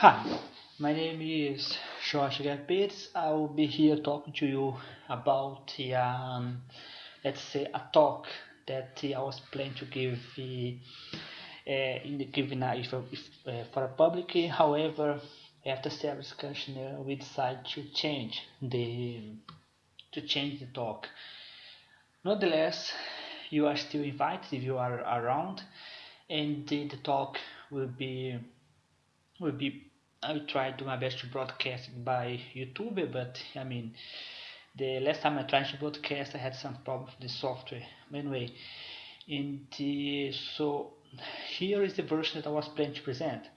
Hi, my name is Jorge Garpetz. I will be here talking to you about, um, let's say, a talk that I was planning to give uh, in the given if, uh, for a public. However, after several discussion, uh, we decided to change the to change the talk. Nonetheless, you are still invited if you are around, and the, the talk will be will be I try to do my best to broadcast it by YouTube, but I mean, the last time I tried to broadcast, I had some problems with the software. Anyway, and the, so here is the version that I was planning to present.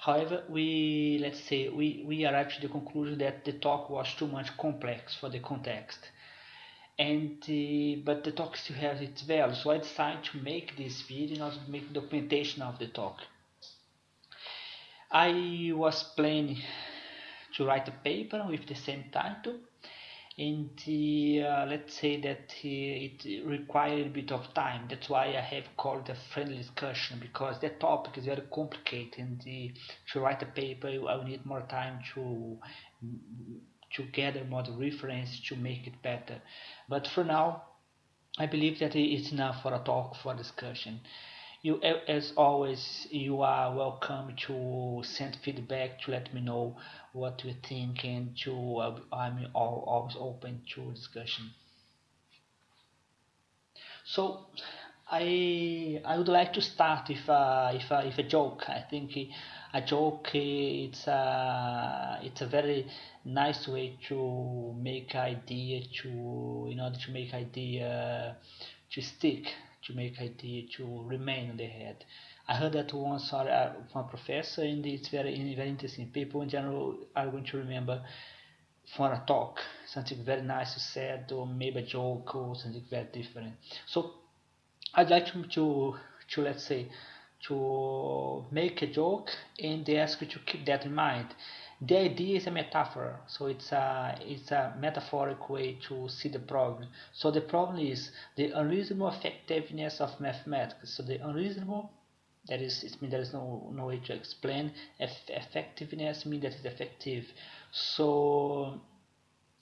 However, we let's say we we arrived to the conclusion that the talk was too much complex for the context, and uh, but the talk still has its value. So I decided to make this video and also make documentation of the talk. I was planning to write a paper with the same title and uh, let's say that uh, it required a bit of time. That's why I have called a friendly discussion because that topic is very complicated and uh, to write a paper I will need more time to to gather more reference to make it better. But for now I believe that it's enough for a talk for discussion you as always you are welcome to send feedback to let me know what you think and to uh, i'm always open to discussion. So i i would like to start with a, if uh, a, uh, if a joke. I think a joke uh, it's a it's a very nice way to make idea to in order to make idea to stick to make idea to remain on the head. I heard that once from a professor, and it's very very interesting. People in general are going to remember from a talk something very nice you said, or maybe a joke or something very different. So I'd like to to, to let's say to make a joke and they ask you to keep that in mind the idea is a metaphor so it's a it's a metaphoric way to see the problem. So the problem is the unreasonable effectiveness of mathematics. So the unreasonable that is it means there is no no way to explain. Eff effectiveness means that it's effective. So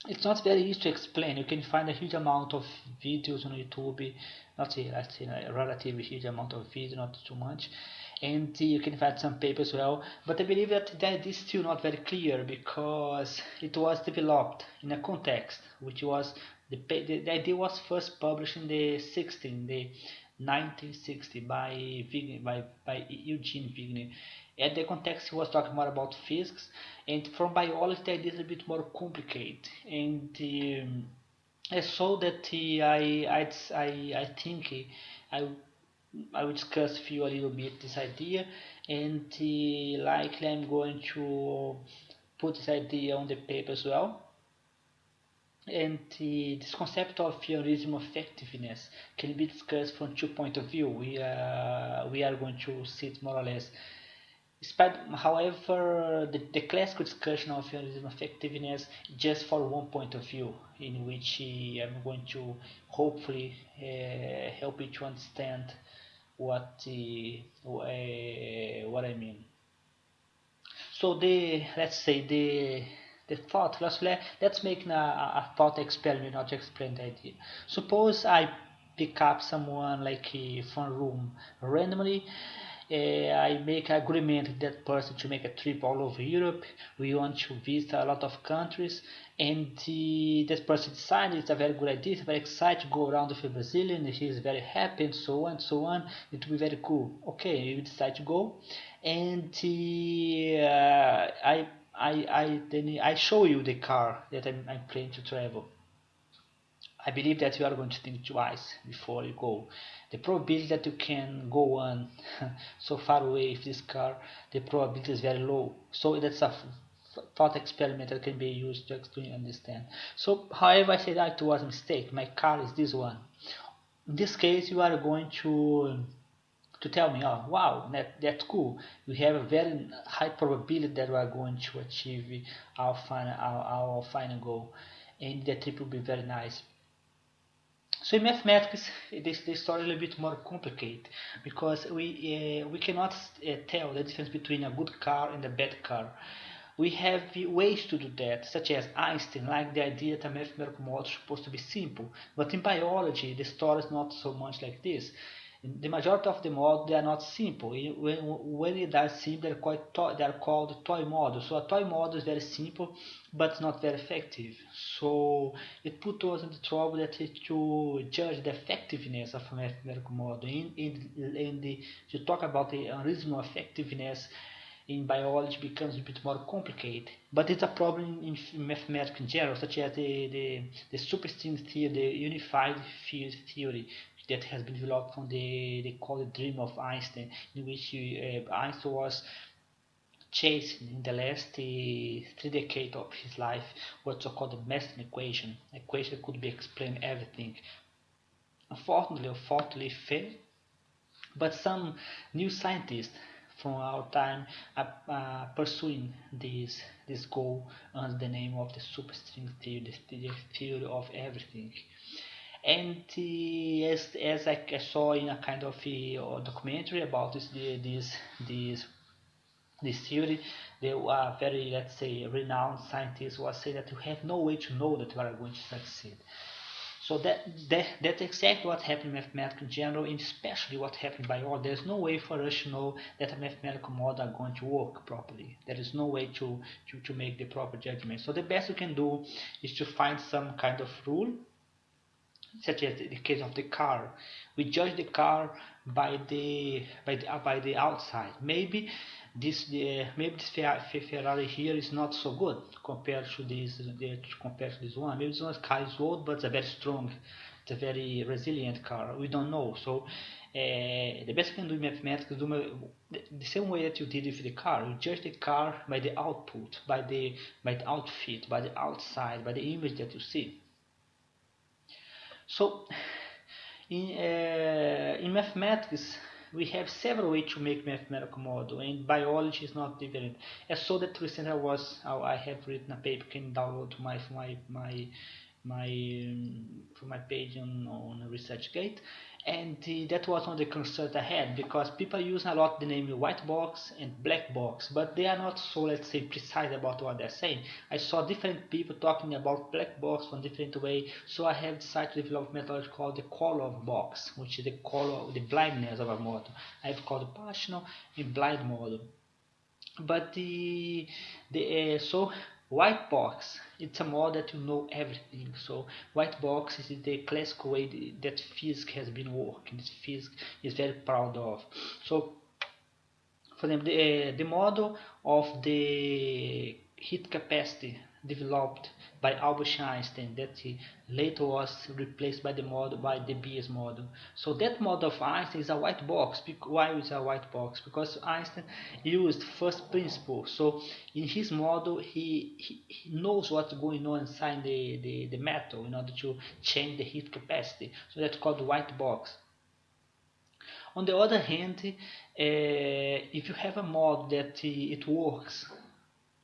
it's not very easy to explain. You can find a huge amount of videos on youtube. Not a, let's say a relatively huge amount of videos not too much and you can find some paper as well. But I believe that that is still not very clear because it was developed in a context which was the, the, idea was first published in the 16 the 1960 by Wigner, by, by Eugene Wigner and the context was talking more about physics and from biology the idea is a bit more complicated. And um, I saw that uh, I, I, I, I think I I will discuss with you a little bit this idea and uh, likely I'm going to put this idea on the paper as well. And uh, this concept of unreasonable effectiveness can be discussed from two point of view. We, uh, we are going to see it more or less Despite, however, the, the classical discussion of unreasonable effectiveness just for one point of view, in which uh, I'm going to hopefully uh, help you to understand what uh, what I mean. So the let's say the the thought let's let, let's make a, a thought experiment not to explain the idea. Suppose I pick up someone like from room randomly uh, I make agreement with that person to make a trip all over Europe. We want to visit a lot of countries, and uh, that person decided it's a very good idea. It's very excited to go around with a Brazilian. He is very happy, and so on, and so on. It will be very cool. Okay, we decide to go, and uh, I, I, I then I show you the car that I'm, I'm planning to travel. I believe that you are going to think twice before you go. The probability that you can go on so far away with this car, the probability is very low. So that's a thought experiment that can be used to explain understand. So however I say that it was a mistake, my car is this one. In this case you are going to to tell me, oh wow, that, that's cool. We have a very high probability that we are going to achieve our final our, our final goal and the trip will be very nice So in mathematics, this the story is a little bit more complicated because we uh, we cannot uh, tell the difference between a good car and a bad car. We have ways to do that, such as Einstein like the idea that a mathematical model is supposed to be simple. But in biology, the story is not so much like this the majority of the models they are not simple. When, when they are simple, they're, quite they are called toy models. So a toy model is very simple, but not very effective. So it put us in the trouble that to judge the effectiveness of a mathematical model. In, in, in the, to talk about the unreasonable effectiveness in biology becomes a bit more complicated. But it's a problem in mathematics in general, such as the, the, the superstring theory, the unified field theory, that has been developed from the they call it dream of Einstein, in which uh, Einstein was chasing in the last uh, three decades of his life what's so called the Mason equation. Equation could be explain everything. Unfortunately, unfortunately, failed. But some new scientists from our time are uh, pursuing this this goal under the name of the superstring theory, the theory of everything and uh, as, as I, saw in a kind of a, uh, documentary about this this this this theory, there were very let's say renowned scientists were saying that you have no way to know that you are going to succeed. So that, that that's exactly what happened in mathematics in general, and especially what happened by all. There's no way for us to know that a mathematical model are going to work properly. There is no way to, to, to make the proper judgment. So the best you can do is to find some kind of rule such as the case of the car. We judge the car by the by the uh, by the outside. Maybe this uh, maybe this Ferrari here is not so good compared to this the, compared to this one. Maybe this one car is old, but it's a very strong, it's a very resilient car. We don't know. So uh, the best you can do in mathematics do the, the same way that you did with the car. You judge the car by the output, by the by the outfit, by the outside, by the image that you see. So in, uh, in mathematics, we have several ways to make mathematical model and biology is not different. As so that recently I was I have written a paper can download to my my my my um, from my page on, on ResearchGate and uh, that was one of the concerns I had because people use a lot the name white box and black box but they are not so let's say precise about what they're saying. I saw different people talking about black box one different way so I have decided to develop a methodology called the color box which is the color of the blindness of a model. I have called partial and blind model. But the the uh, so white box it's a model that you know everything. So white box is the classical way that physics has been working. Physics is very proud of. So for them the, uh, the model of the heat capacity developed by Albert Einstein that later was replaced by the model by Debye's model. So that model of Einstein is a white box. Why is a white box? Because Einstein used first principle. So in his model, he, he, he knows what's going on inside the, the, the metal in order to change the heat capacity. So that's called white box. On the other hand, uh, if you have a model that uh, it works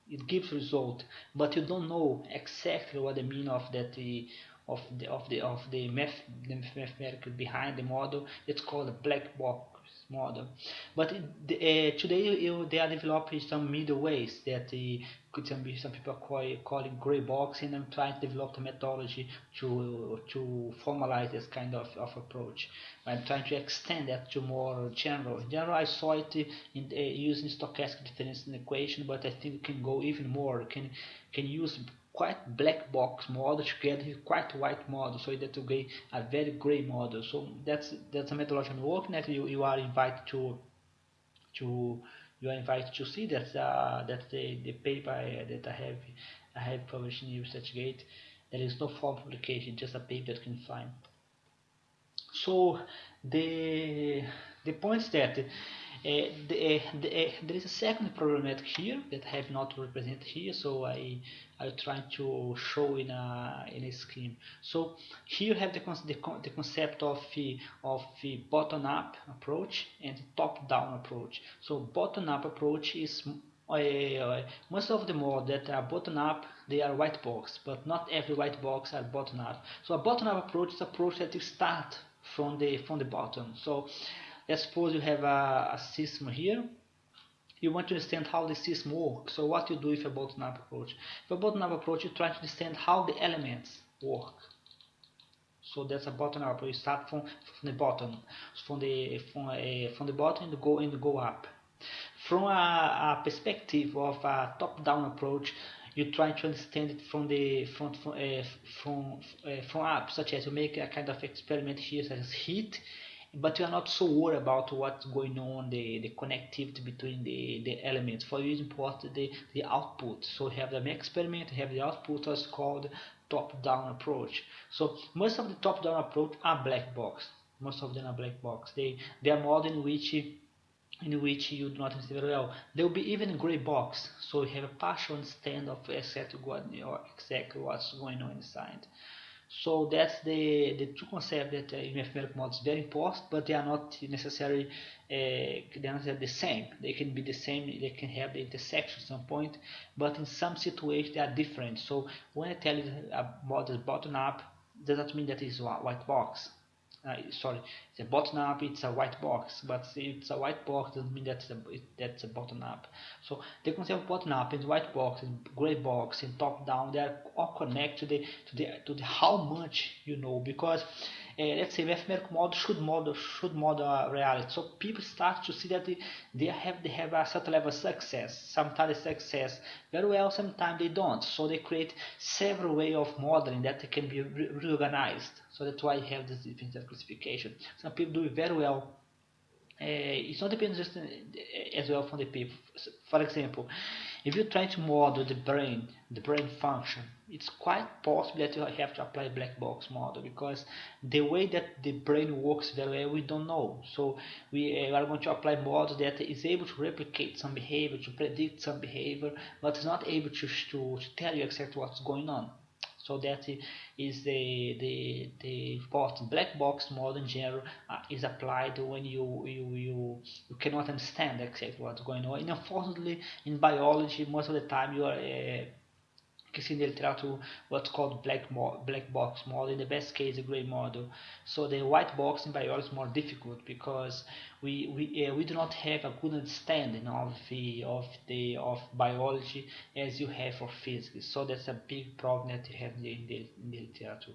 it gives result but you don't know exactly what the meaning of that the of the of the of the math the mathematical behind the model. It's called a black box model but uh, today you, they are developing some middle ways that could some some people call calling gray box and I'm trying to develop the methodology to to formalize this kind of, of approach. I'm trying to extend that to more general. In general, I saw it in uh, using stochastic difference in equation, but I think it can go even more. can can use quite black box model together with quite white model so that you get a very gray model so that's that's a methodology I'm working that you, you are invited to to you are invited to see that uh, that the, the paper I, that I have I have published in ResearchGate. There is no form publication, just a paper that you can find. So the the point is that the, uh, the, uh, there is a second problematic here that I have not represented here, so I I try to show in a in a scheme. So here you have the the, the concept of the of the bottom up approach and top down approach. So bottom up approach is uh, most of the models that are bottom up they are white box but not every white box are bottom up so a bottom up approach is approach that you start from the from the bottom so let's suppose you have a, a system here. You want to understand how the system works so what you do with a bottom up approach? With a bottom up approach you try to understand how the elements work. So that's a bottom up. You start from, from the bottom. From the from, uh, from the bottom and go and go up. From a, a perspective of a top-down approach, you try to understand it from the from from uh, from, uh, from up, such as you make a kind of experiment here such as heat, but you are not so worried about what's going on, the, the connectivity between the, the elements. For you, it's important the, the output. So you have the experiment, have the output, what's called top-down approach. So most of the top-down approach are black box. Most of them are black box. They they are model in which in which you do not understand very well. There will be even gray box, so you have a partial understanding of exactly what or exactly what's going on inside. So that's the the two concepts that uh, in mathematical models very important, but they are not necessarily uh, they are not the same. They can be the same. They can have the intersection at some point, but in some situations they are different. So when I tell you a model is bottom up, does not mean that it's white box uh, sorry, it's a bottom up, it's a white box, but it's a white box doesn't mean that's a, it, that's a bottom up. So the concept of bottom up and white box and gray box and top down, they are all connected to the to the to the how much you know because let's say mathematical model should model should model reality. So people start to see that they, have they have a certain level of success. Sometimes success very well, sometimes they don't. So they create several way of modeling that can be re reorganized. So that's why I have this different classification. Some people do it very well. Uh, it's not dependent just uh, as well from the people. For example, if you try to model the brain, the brain function, it's quite possible that you have to apply black box model because the way that the brain works very well, we don't know. So we uh, are going to apply model that is able to replicate some behavior, to predict some behavior, but is not able to, to, to tell you exactly what's going on. So that is the the the important black box model in general uh, is applied when you, you you you cannot understand exactly what's going on. And unfortunately, in biology, most of the time you are uh, in the literature what's called black black box model in the best case a gray model so the white box in biology is more difficult because we we, uh, we do not have a good understanding of the of the of biology as you have for physics. So that's a big problem that you have in the, in the, in the literature